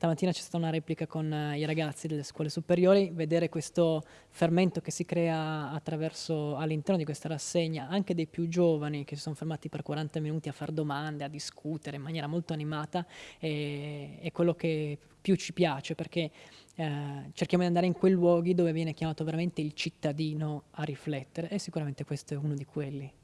stamattina c'è stata una replica con eh, i ragazzi delle scuole superiori, vedere questo fermento che si crea attraverso all'interno di questa rassegna, anche dei più giovani che si sono fermati per 40 minuti a fare domande, a discutere in maniera molto animata, è, è quello che più ci piace perché eh, cerchiamo di andare in quei luoghi dove viene chiamato veramente il cittadino a riflettere e sicuramente questo è uno di quelli.